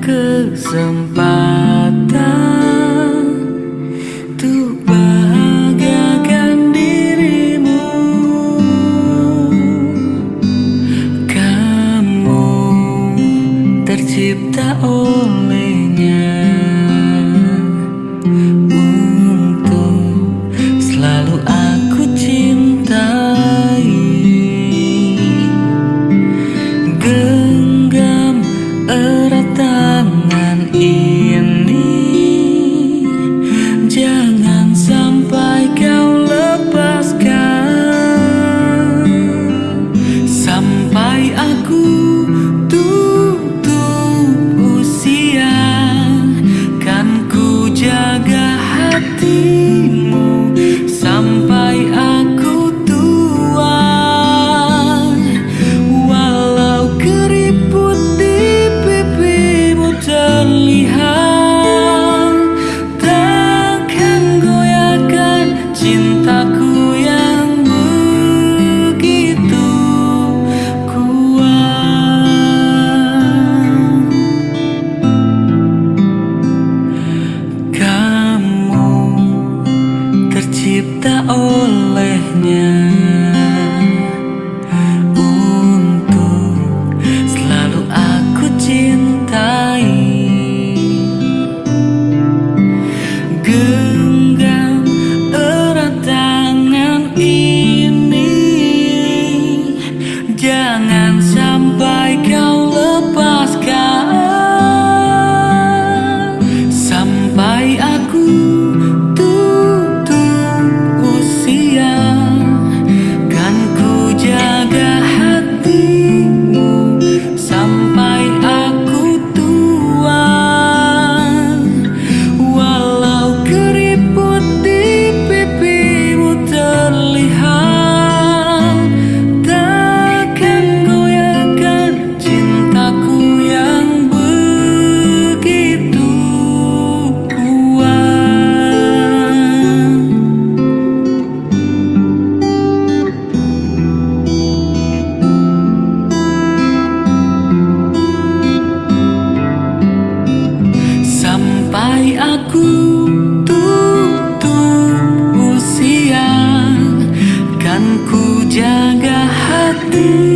kesempatan Untuk bahagiakan dirimu. Kamu tercipta tak aku tutup usia Kan ku jaga hati.